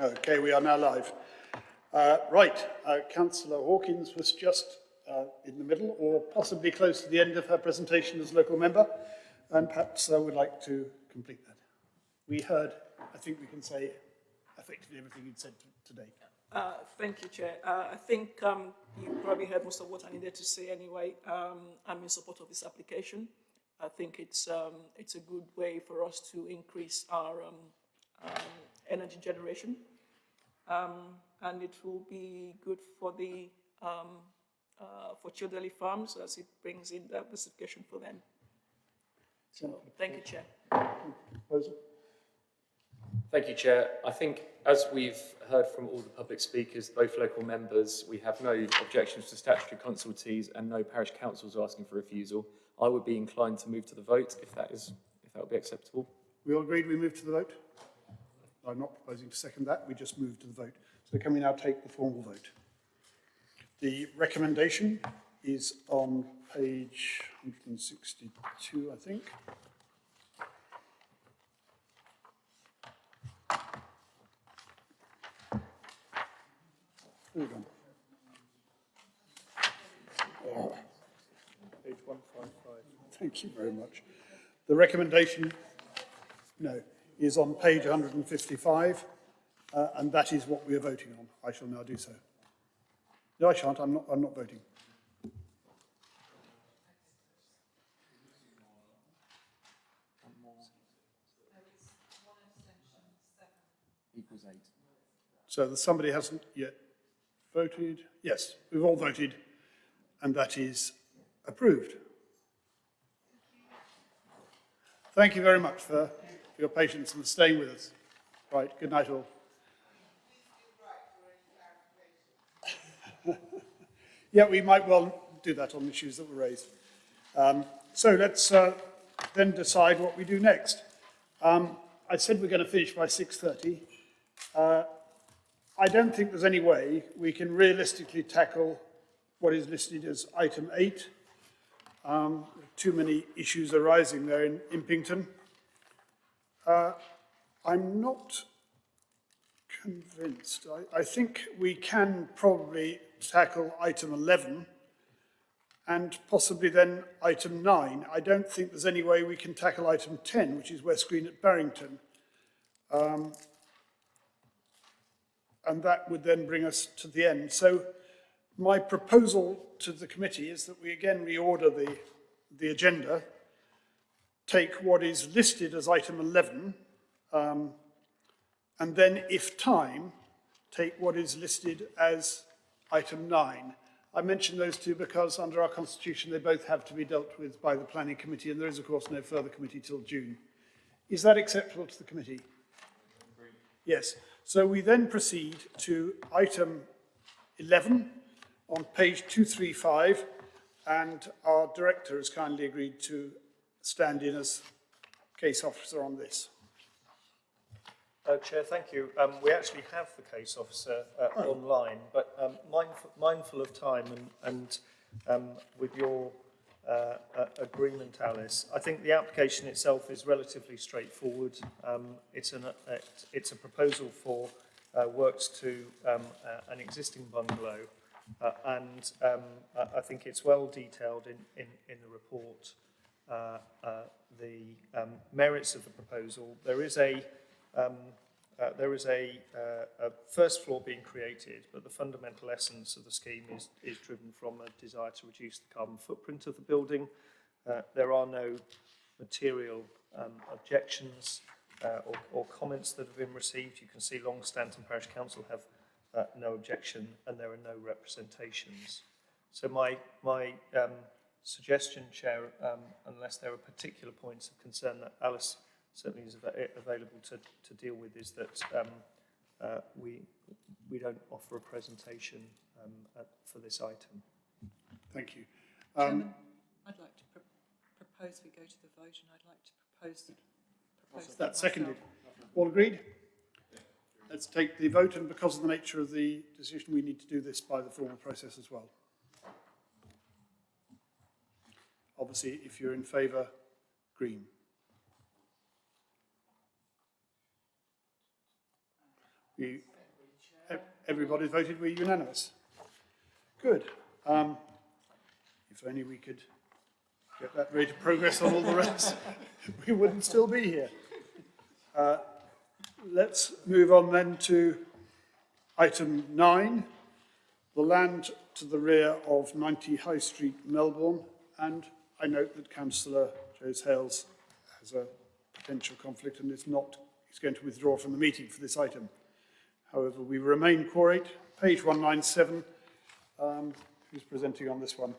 Okay, we are now live. Uh, right, uh, Councillor Hawkins was just uh, in the middle or possibly close to the end of her presentation as local member and perhaps uh, would like to complete that. We heard, I think we can say, effectively everything you'd said today. Uh, Thank you, Chair. Uh, I think um, you probably heard most of what I needed to say anyway. Um, I'm in support of this application. I think it's, um, it's a good way for us to increase our um, um, energy generation. Um, and it will be good for the, um, uh, for Childerley Farms as it brings in diversification for them. So, thank you, Chair. Thank you, Chair. I think, as we've heard from all the public speakers, both local members, we have no objections to statutory consultees and no parish councils asking for refusal. I would be inclined to move to the vote if that is, if that would be acceptable. We all agreed we move to the vote? I'm not proposing to second that, we just move to the vote. So can we now take the formal vote? The recommendation is on page 162, I think. On. Oh, Page 155. Thank you very much. The recommendation, no, is on page 155, uh, and that is what we are voting on. I shall now do so. No, I shan't. I'm not, I'm not voting. Equals eight. So that somebody hasn't yet voted. Yes, we've all voted, and that is approved. Thank you very much for, for your patience and staying with us. Right, good night all. Yeah, we might well do that on issues that were raised. Um, so let's uh, then decide what we do next. Um, I said we're going to finish by 6.30. Uh, I don't think there's any way we can realistically tackle what is listed as item 8. Um, too many issues arising there in Impington. Uh, I'm not convinced. I, I think we can probably tackle item 11 and possibly then item 9. I don't think there's any way we can tackle item 10, which is West Green at Barrington. Um, and that would then bring us to the end. So my proposal to the committee is that we again reorder the, the agenda, take what is listed as item 11, um, and then, if time, take what is listed as item 9. I mention those two because under our constitution they both have to be dealt with by the planning committee and there is of course no further committee till June. Is that acceptable to the committee? Yes. So we then proceed to item 11 on page 235 and our director has kindly agreed to stand in as case officer on this. Uh, Chair, thank you. Um, we actually have the case officer uh, Oh. online, but um, mindful, mindful of time and, and um, with your uh, agreement, Alice, I think the application itself is relatively straightforward. Um, it's, an, uh, it's a proposal for uh, works to um, uh, an existing bungalow, uh, and um, I I think it's well detailed in, in, in the report. Uh, uh, the um, merits of the proposal. There is a um, uh, there is a, uh, a first floor being created, but the fundamental essence of the scheme is, is driven from a desire to reduce the carbon footprint of the building. There are no material um, objections uh, or, or comments that have been received. You can see Long Stanton Parish Council have uh, no objection and there are no representations. So my, my um, suggestion, Chair, um, unless there are particular points of concern that Alice certainly is av available to, to deal with, is that um, uh, we, we don't offer a presentation um, at, for this item. Thank you. Um, Chairman, I'd like to pro propose we go to the vote and I'd like to propose, propose that That's seconded. All agreed? Let's take the vote, and because of the nature of the decision, we need to do this by the formal process as well. Obviously, if you're in favour, green. We Everybody voted, we're unanimous. Good. Um, if only we could get that rate of progress on all the rest, we wouldn't still be here. Uh, let's move on then to item nine, the land to the rear of 90 High Street, Melbourn. And I note that councillor Jose Hales has a potential conflict and is not, is going to withdraw from the meeting for this item. However, we remain quorate. Page 197, um, who's presenting on this one?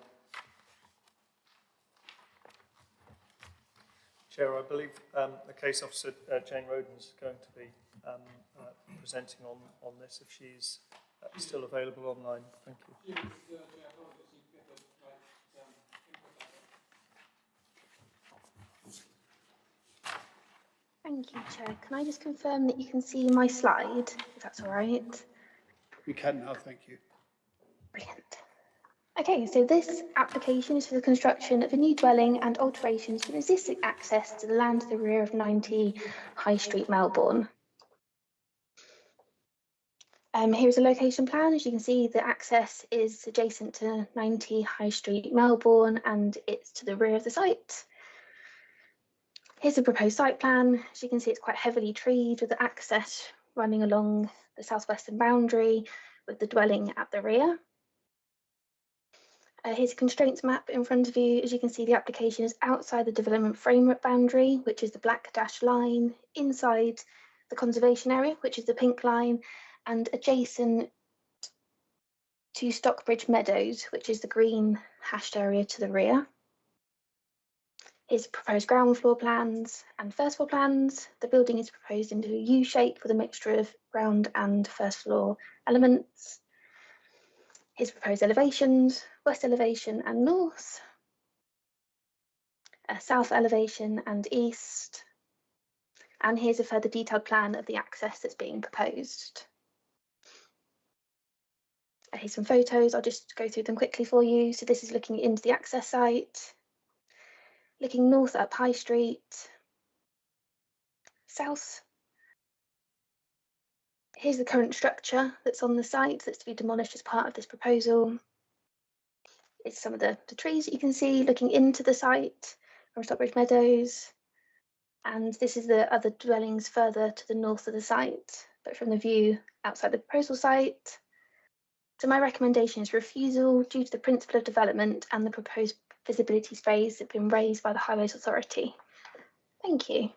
Chair, I believe um, the case officer, uh, Jane Roden, is going to be um, uh, presenting on, on this if she's uh, still available online. Thank you. Thank you, Chair. Can I just confirm that you can see my slide, if that's all right? We can now, thank you. Brilliant. Okay, so this application is for the construction of a new dwelling and alterations to existing access to the land to the rear of 90 High Street, Melbourn. Um, here's a location plan. As you can see, the access is adjacent to 90 High Street, Melbourn, and it's to the rear of the site. Here's a proposed site plan. As you can see, it's quite heavily treed with the access running along the southwestern boundary with the dwelling at the rear. Uh, here's a constraints map in front of you. As you can see, the application is outside the development framework boundary, which is the black dashed line, inside the conservation area, which is the pink line, and adjacent to Stockbridge Meadows, which is the green hashed area to the rear. Here's proposed ground floor plans and first floor plans. The building is proposed into a U shape with a mixture of ground and first floor elements. Here's proposed elevations, west elevation and north, south elevation and east. And here's a further detailed plan of the access that's being proposed. Here's some photos. I'll just go through them quickly for you. So this is looking into the access site, looking north up High Street, south. Here's the current structure that's on the site that's to be demolished as part of this proposal. It's some of the, the trees that you can see looking into the site from Stockbridge Meadows. And this is the other dwellings further to the north of the site, but from the view outside the proposal site. So my recommendation is refusal due to the principle of development and the proposed visibility phase that have been raised by the Highways Authority. Thank you.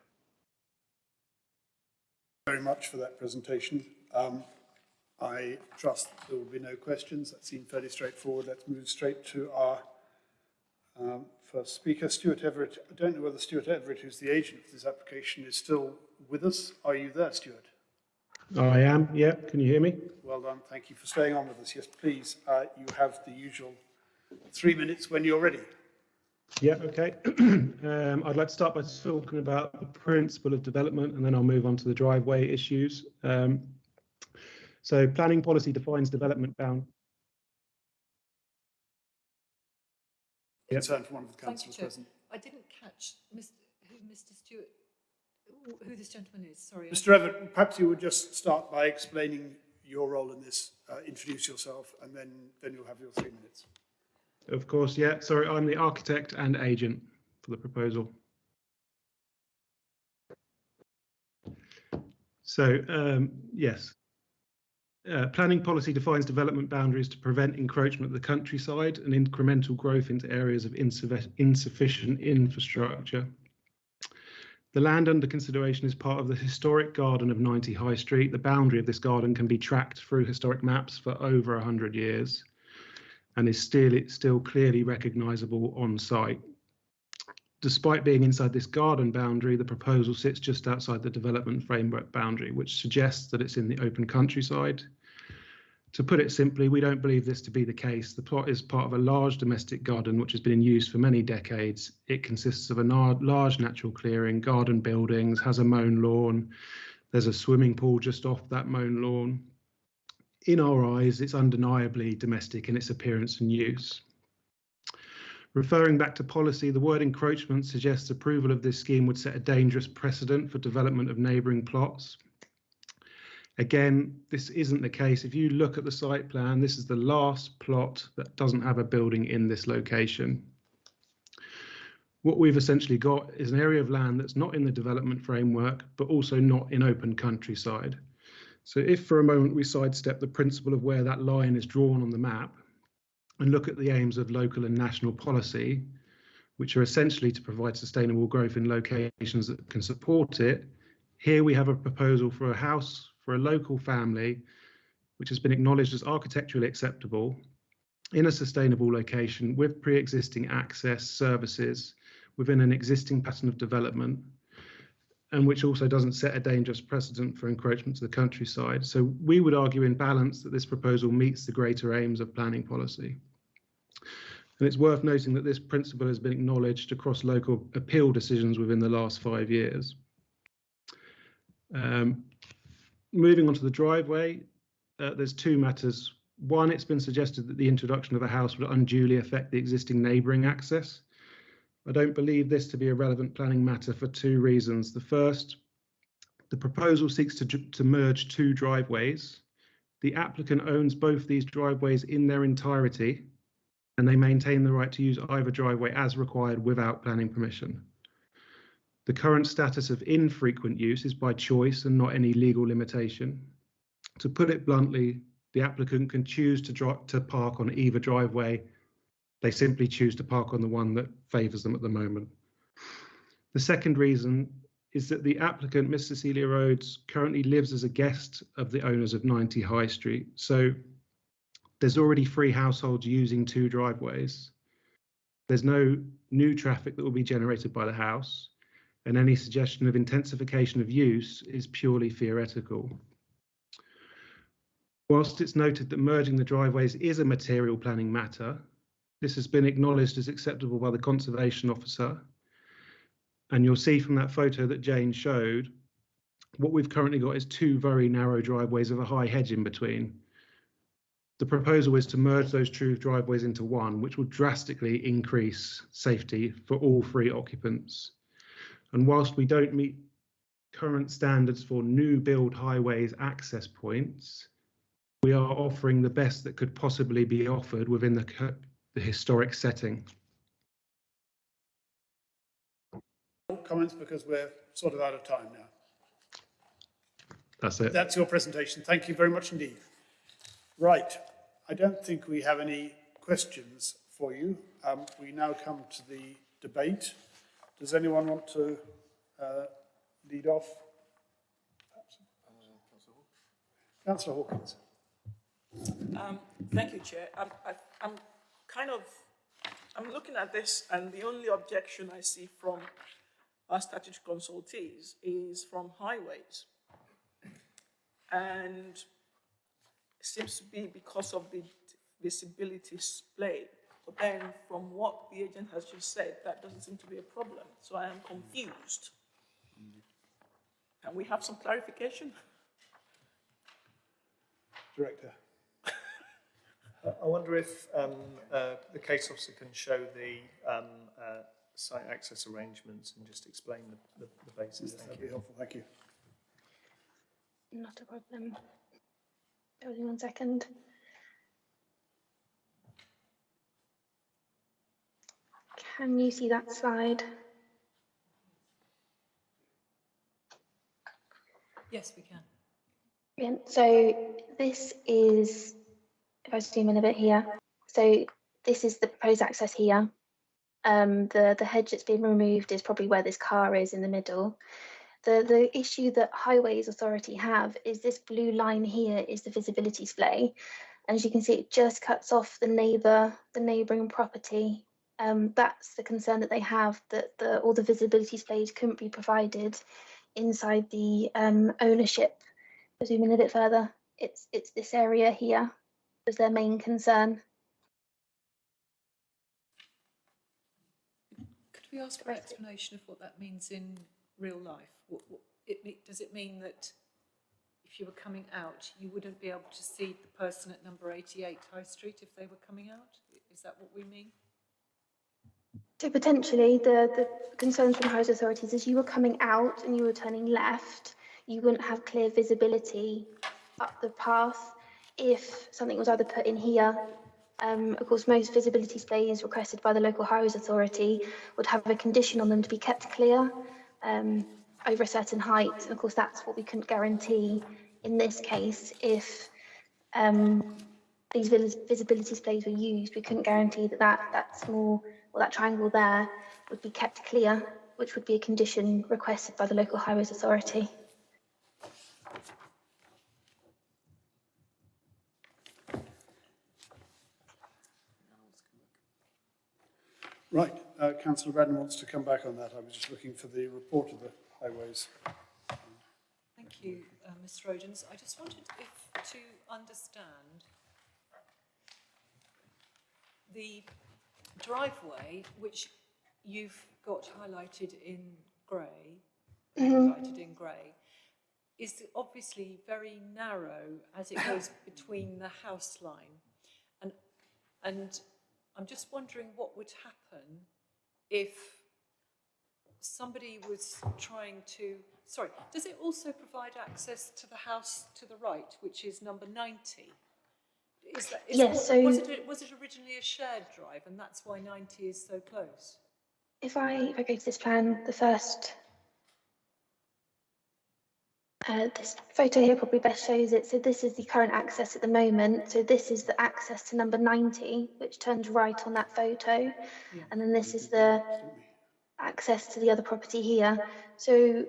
very much for that presentation. Um, I trust there will be no questions. That seemed fairly straightforward. Let's move straight to our um, first speaker, Stuart Everett. I don't know whether Stuart Everett, who's the agent for this application, is still with us. Are you there, Stuart? I am, yeah. Can you hear me? Well done. Thank you for staying on with us. Yes, please. Uh, you have the usual three minutes when you're ready. Yeah, okay. um, I'd like to start by talking about the principle of development and then I'll move on to the driveway issues. Um, so planning policy defines development bound. Yep. Concern from one of the Thank councillors present. I didn't catch Mr. who Mr. Stewart, who- who this gentleman is. Sorry. Mr Everett, perhaps you would just start by explaining your role in this, uh, introduce yourself, and then, then you'll have your three minutes. Of course, yeah. Sorry, I'm the architect and agent for the proposal. So, um, yes. Uh, planning policy defines development boundaries to prevent encroachment of the countryside and incremental growth into areas of insuffi- insufficient infrastructure. The land under consideration is part of the historic garden of 90 High Street. The boundary of this garden can be tracked through historic maps for over 100 years and is still it's still clearly recognisable on site. Despite being inside this garden boundary, the proposal sits just outside the development framework boundary, which suggests that it's in the open countryside. To put it simply, we don't believe this to be the case. The plot is part of a large domestic garden which has been in use for many decades. It consists of a large natural clearing, garden buildings, has a mown lawn. There's a swimming pool just off that mown lawn in our eyes, it's undeniably domestic in its appearance and use. Referring back to policy, the word encroachment suggests approval of this scheme would set a dangerous precedent for development of neighbouring plots. Again, this isn't the case. If you look at the site plan, this is the last plot that doesn't have a building in this location. What we've essentially got is an area of land that's not in the development framework, but also not in open countryside. So if for a moment we sidestep the principle of where that line is drawn on the map and look at the aims of local and national policy, which are essentially to provide sustainable growth in locations that can support it, here we have a proposal for a house for a local family, which has been acknowledged as architecturally acceptable in a sustainable location with pre-existing access services within an existing pattern of development and which also doesn't set a dangerous precedent for encroachment to the countryside. So we would argue in balance that this proposal meets the greater aims of planning policy. And it's worth noting that this principle has been acknowledged across local appeal decisions within the last five years. Um, moving on to the driveway, uh, there's two matters. One, it's been suggested that the introduction of a house would unduly affect the existing neighbouring access. I don't believe this to be a relevant planning matter for two reasons. The first, the proposal seeks to, to merge two driveways. The applicant owns both these driveways in their entirety, and they maintain the right to use either driveway as required without planning permission. The current status of infrequent use is by choice and not any legal limitation. To put it bluntly, the applicant can choose to, to park on either driveway. They simply choose to park on the one that favours them at the moment. The second reason is that the applicant, Miss Cecilia Rhodes, currently lives as a guest of the owners of 90 High Street. So there's already three households using two driveways. There's no new traffic that will be generated by the house and any suggestion of intensification of use is purely theoretical. Whilst it's noted that merging the driveways is a material planning matter, this has been acknowledged as acceptable by the conservation officer. And you'll see from that photo that Jane showed, what we've currently got is two very narrow driveways with a high hedge in between. The proposal is to merge those two driveways into one, which will drastically increase safety for all three occupants. And whilst we don't meet current standards for new build highways access points, we are offering the best that could possibly be offered within the, the historic setting. Comments because we're sort of out of time now. That's it. That's your presentation. Thank you very much indeed. Right, I don't think we have any questions for you. Um, we now come to the debate. Does anyone want to uh, lead off? Councillor Hawkins. Um, thank you, Chair. I'm, I, I'm kind of, I'm looking at this and the only objection I see from our statutory consultees is from highways. And it seems to be because of the visibility splay. But then from what the agent has just said, that doesn't seem to be a problem. So I am confused. Can we have some clarification? Director. I- I wonder if um, uh, the case officer can show the um, uh, site access arrangements and just explain the, the, the basis. Thank That'd you. be helpful, thank you. Not a problem. Bear with me one second. Can you see that slide? Yes, we can. Brilliant. So this is, if I zoom in a bit here, so this is the proposed access here. Um, the, the hedge that's been removed is probably where this car is in the middle. The, the issue that Highways Authority have is this blue line here is the visibility splay. And as you can see, it just cuts off the neighbour, the neighbouring property. Um, that's the concern that they have, that the, all the visibility splays couldn't be provided inside the um, ownership zoom in a bit further, it's it's this area here is their main concern. Could we ask for an explanation of what that means in real life? What, what, it, does it mean that if you were coming out, you wouldn't be able to see the person at number 88 High Street if they were coming out? Is that what we mean? So potentially the the concerns from housing authorities is you were coming out and you were turning left, you wouldn't have clear visibility up the path if something was either put in here. Um, of course, most visibility splays requested by the local highways authority would have a condition on them to be kept clear um, over a certain height. And of course, that's what we couldn't guarantee in this case if um, these vis- visibility splays were used. We couldn't guarantee that that, that small or that triangle there would be kept clear, which would be a condition requested by the local highways authority. Right, uh, councillor Bradnam wants to come back on that. I was just looking for the report of the highways. Thank you, uh, Ms Rodens. I just wanted if, to understand the driveway, which you've got highlighted in grey, highlighted in grey, is obviously very narrow as it goes between the house line. And, and I'm just wondering what would happen if somebody was trying to, sorry, does it also provide access to the house to the right, which is number 90? Is that, is Yes, so- was it, was it originally a shared drive and that's why 90 is so close? If I, if I go to this plan, the first, uh, this photo here probably best shows it. So this is the current access at the moment. So this is the access to number 90, which turns right on that photo. And then this is the access to the other property here. So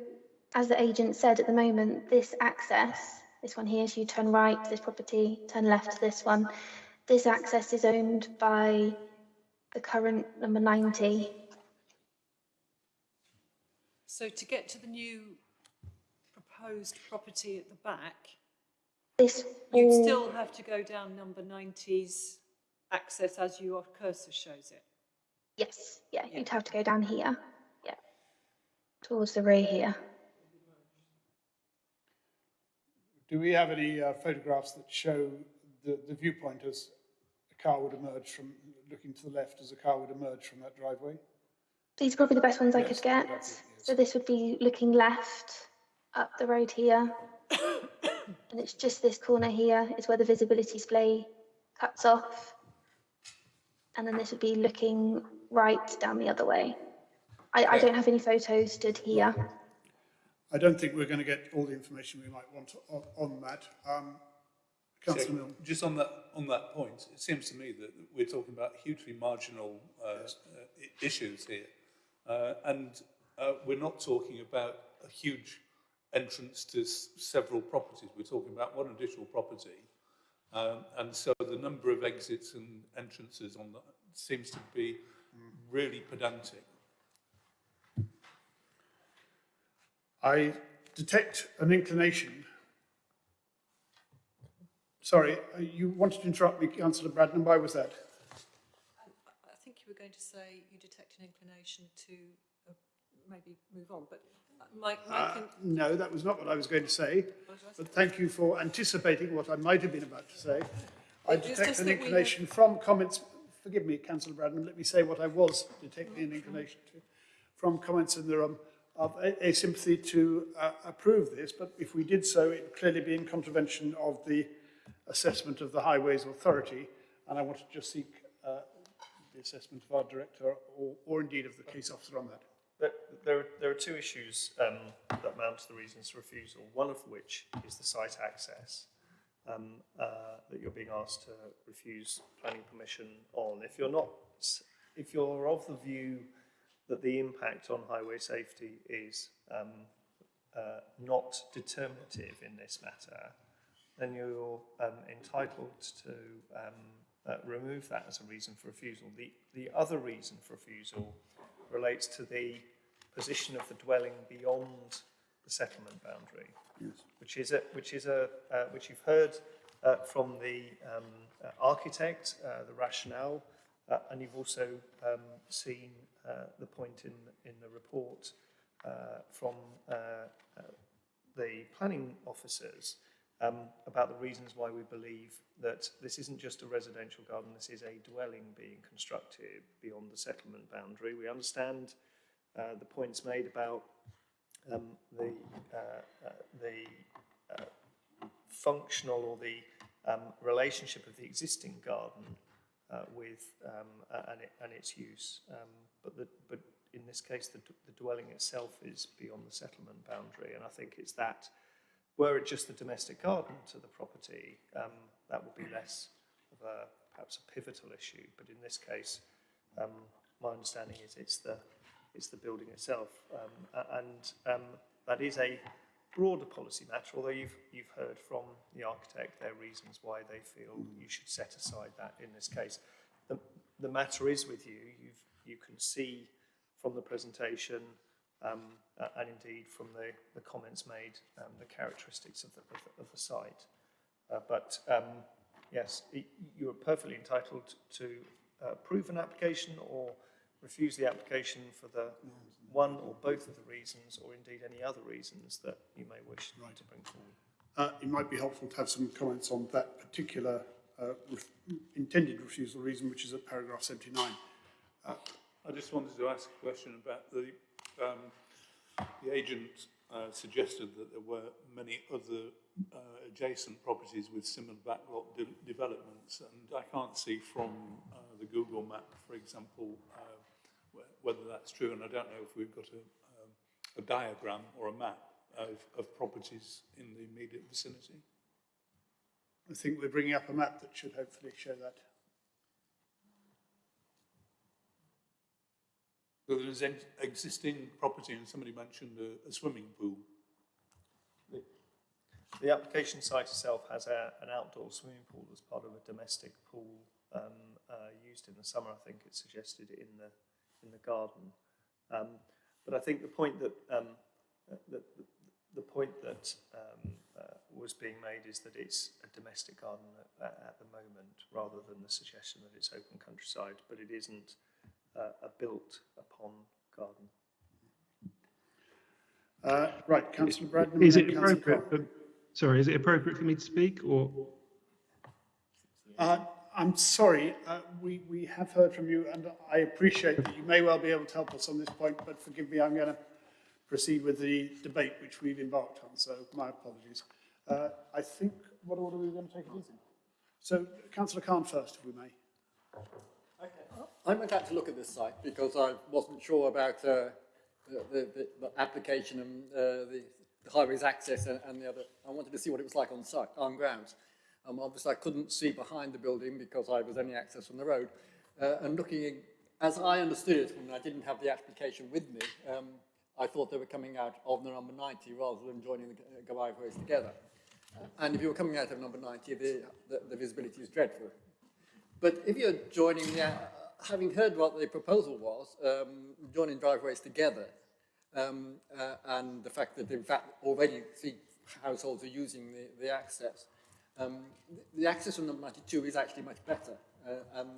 as the agent said, at the moment, this access, this one here, so you turn right to this property, turn left to this one. This access is owned by the current number 90 So to get to the new proposed property at the back, This you'd all- still have to go down number 90's access as your cursor shows it. Yes, yeah, Yeah. you'd have to go down here, yeah, towards the rear here. Do we have any uh, photographs that show the, the viewpoint as a car would emerge from, looking to the left as a car would emerge from that driveway? These are probably the best ones I could get. yes. So this would be looking left up the road here. And it's just this corner here is where the visibility splay cuts off. And then this would be looking right down the other way. I, I don't have any photos stood here. I don't think we're going to get all the information we might want on, on that. Um, councillor So, Just on that, on that point, it seems to me that we're talking about hugely marginal uh, uh, issues here. Uh, and uh, we're not talking about a huge entrance to s- several properties. We're talking about one additional property. Um, and so the number of exits and entrances on that seems to be really pedantic. I detect an inclination. Sorry, uh, you wanted to interrupt me, councillor Bradnam. Why was that? I I think you were going to say you detect an inclination to uh, maybe move on, but uh, Uh, no, that was not what I was going to say. But thank you for anticipating what I might have been about to say. I It's detect an have- inclination from comments, forgive me, councillor Bradnam, let me say what I was detecting an inclination to, from comments in the room of a, a sympathy to uh, approve this, but if we did so, it would clearly be in contravention of the assessment of the Highways Authority, and I want to just seek uh, the assessment of our director or, or indeed of the case officer on that. There, there, are- two issues um, that mount to the reasons for refusal, one of which is the site access um, uh, that you're being asked to refuse planning permission on. If you're not, if you're of the view that the impact on highway safety is um, uh, not determinative in this matter, then you're um, entitled to um, uh, remove that as a reason for refusal. The, the other reason for refusal relates to the position of the dwelling beyond the settlement boundary, which is a, which is a, uh, which you've heard uh, from the um, uh, architect, uh, the rationale, uh, and you've also um, seen uh, the point in, in the report from the planning officers um, about the reasons why we believe that this isn't just a residential garden, this is a dwelling being constructed beyond the settlement boundary. We understand uh, the points made about um, the, uh, uh, the uh, functional or the um, relationship of the existing garden uh, with um, and, it, and its use. Um, but, the, but in this case, the, the dwelling itself is beyond the settlement boundary, and I think it's that. Were it just the domestic garden to the property, um, that would be less of a perhaps a pivotal issue. But in this case, um, my understanding is it's the it's the building itself, um, and um, that is a broader policy matter. Although you've you've heard from the architect their reasons why they feel you should set aside that in this case. The the matter is with you. You've you can see from the presentation um, uh, and indeed from the, the comments made um, the characteristics of the, of the, of the site. Uh, but um, yes, y- you are perfectly entitled to uh, approve an application or refuse the application for the one or both of the reasons, or indeed any other reasons that you may wish to bring forward. Uh, it might be helpful to have some comments on that particular uh, ref intended refusal reason, which is at paragraph 79. I just wanted to ask a question about the, um, the agent uh, suggested that there were many other uh, adjacent properties with similar backlot de developments, and I can't see from uh, the Google map, for example, uh, wh whether that's true, and I don't know if we've got a, um, a diagram or a map of, of properties in the immediate vicinity. I think we're bringing up a map that should hopefully show that. So there's an existing property, and somebody mentioned a, a swimming pool. The application site itself has a, an outdoor swimming pool as part of a domestic pool um, uh, used in the summer. I think it's suggested in the in the garden. Um, but I think the point that um, uh, the, the, the point that um, uh, was being made is that it's a domestic garden at, at the moment, rather than the suggestion that it's open countryside. But it isn't uh, a built upon garden. Uh, right, Councillor Bradnam. Is it appropriate? For, sorry, is it appropriate for me to speak, or Uh, I'm sorry, uh, we, we have heard from you, and I appreciate that you may well be able to help us on this point, but forgive me, I'm going to proceed with the debate which we've embarked on, so my apologies. Uh, I think, what order are we going to take it in? So, Councillor Khan first, if we may. I went out to look at this site because I wasn't sure about uh, the, the, the application and uh, the, the highways access and, and the other. I wanted to see what it was like on site, on grounds. Um, obviously, I couldn't see behind the building because I was only access from the road. Uh, and looking, in, as I understood it, when I didn't have the application with me, um, I thought they were coming out of the number 90 rather than joining the driveways together. And if you were coming out of number 90, the, the, the visibility is dreadful. But if you're joining, uh, having heard what the proposal was, um, joining driveways together, um, uh, and the fact that in fact already three households are using the, the access, um, the, access on number 92 is actually much better. Uh, and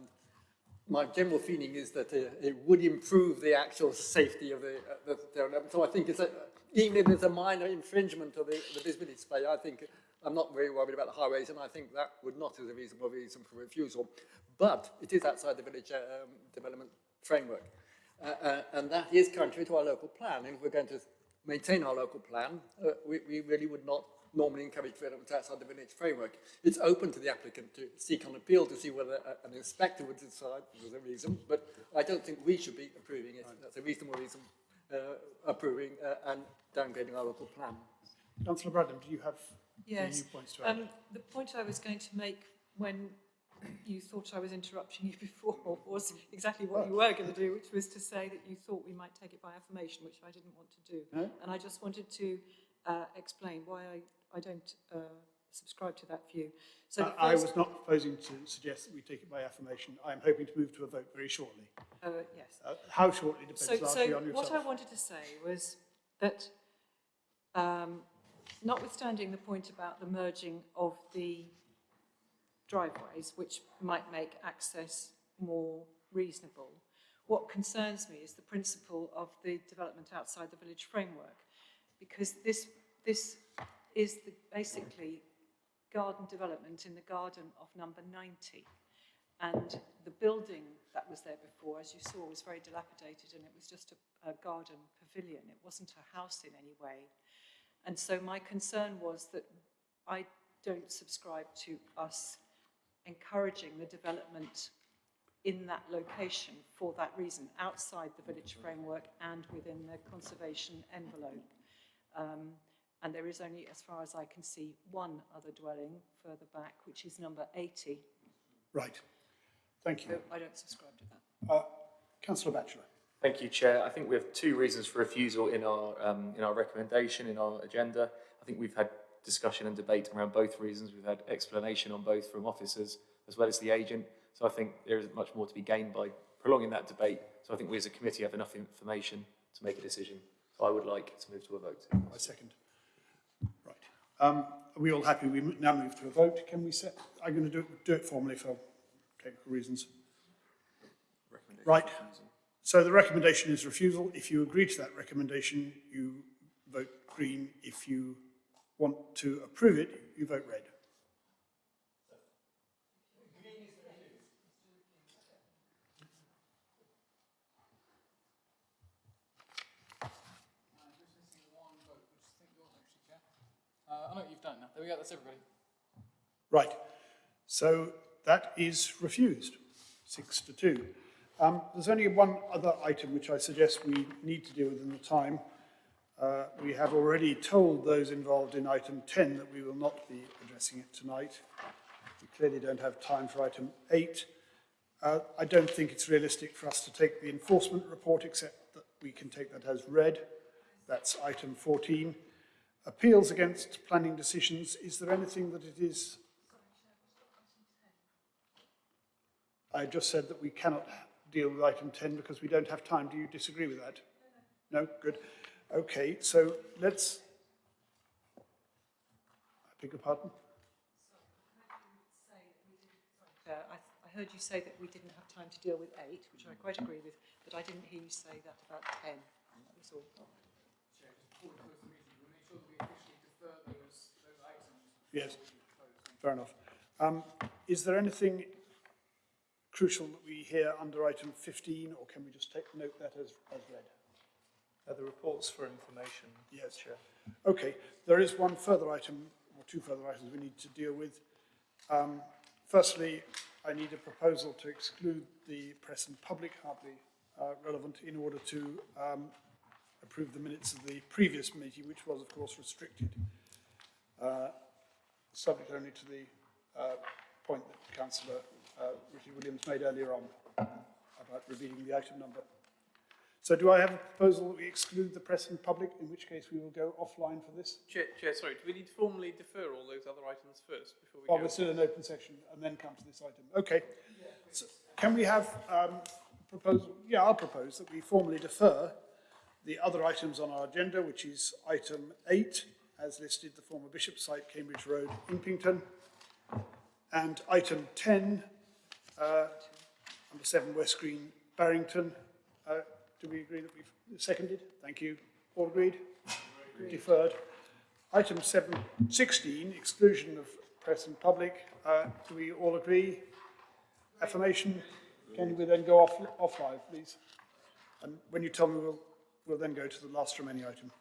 my general feeling is that uh, it would improve the actual safety of the, uh, the, the so I think it's a, even if there's a minor infringement of the, the visibility splay, I think I'm not very worried about the highways, and I think that would not is a reasonable reason for refusal. But it is outside the village um, development framework, uh, uh, and that is contrary to our local plan. And if we're going to maintain our local plan, uh, we, we really would not normally encourage development outside the village framework. It's open to the applicant to seek an appeal to see whether a, an inspector would decide there's a reason, but I don't think we should be approving it. That's a reasonable reason uh, approving uh, and downgrading our local plan. Councillor Bradnam, do you have Yes. new points to add? Um, the point I was going to make when you thought I was interrupting you before was exactly what you were going to do, which was to say that you thought we might take it by affirmation, which I didn't want to do. No? And I just wanted to uh, explain why I, I don't uh, subscribe to that view. So Uh, I was not proposing to suggest that we take it by affirmation. I am hoping to move to a vote very shortly. uh, yes. Uh, how shortly depends So, largely so on what. I wanted to say was that um, notwithstanding the point about the merging of the driveways, which might make access more reasonable, what concerns me is the principle of the development outside the village framework, because this, this is the, basically garden development in the garden of number 90. And the building that was there before, as you saw, was very dilapidated and it was just a, a garden pavilion. It wasn't a house in any way. And so my concern was that I don't subscribe to us encouraging the development in that location for that reason, outside the village framework and within the conservation envelope. Um, and there is only, as far as I can see, one other dwelling further back, which is number 80. Right. Thank So you. I don't subscribe to that. Uh, Councillor Batchelor. Thank you, Chair. I think we have two reasons for refusal in our, um, in our recommendation, in our agenda. I think we've had discussion and debate around both reasons. We've had explanation on both from officers as well as the agent. So I think there is much more to be gained by prolonging that debate. So I think we as a committee have enough information to make a decision. So I would like to move to a vote. I second. Right. Um, are we all happy? We now move to a vote. Can we set, I'm going to do, it- do it formally for technical reasons. Right. So the recommendation is refusal. If you agree to that recommendation, you vote green. If you want to approve it, you vote red. Uh, I know you've done now. There we go, that's everybody. Right. So that is refused, six to two. Um, there's only one other item which I suggest we need to deal with in the time. Uh, we have already told those involved in item 10 that we will not be addressing it tonight. We clearly don't have time for item 8. Uh, I don't think it's realistic for us to take the enforcement report except that we can take that as read. That's item 14. Appeals against planning decisions, is there anything that it is I just said that we cannot deal with item 10 because we don't have time. Do you disagree with that? No? Good. Okay, so let's... I beg your pardon? Uh, I, I heard you say that we didn't have time to deal with eight, which I quite agree with, but I didn't hear you say that about 10. That was all. Yes, fair enough. Um, is there anything crucial that we hear under item 15 or can we just take note that as, as read? Uh, the reports for information. Yes. Chair. Okay, there is one further item, or two further items we need to deal with. Um, firstly, I need a proposal to exclude the press and public hardly uh, relevant in order to um, approve the minutes of the previous meeting, which was, of course, restricted. Uh, subject only to the uh, point that the Councillor uh, Richard Williams made earlier on about revealing the item number. So do I have a proposal that we exclude the press and public, in which case we will go offline for this? Chair, Chair, sorry, do we need to formally defer all those other items first before we Oh, go? we're still in open session and then come to this item. Okay. So can we have um, proposal? Yeah, I'll propose that we formally defer the other items on our agenda, which is item eight, as listed, the former Bishop site, Cambridge Road, Impington, and item 10, uh, number seven, West Green, Barrington. Uh, do we agree that we've seconded? Thank you. All agreed? Deferred. Item 7, 16, exclusion of press and public. Uh, do we all agree? Affirmation? Can we then go off, off live, please? And when you tell me, we'll, we'll then go to the last remaining item.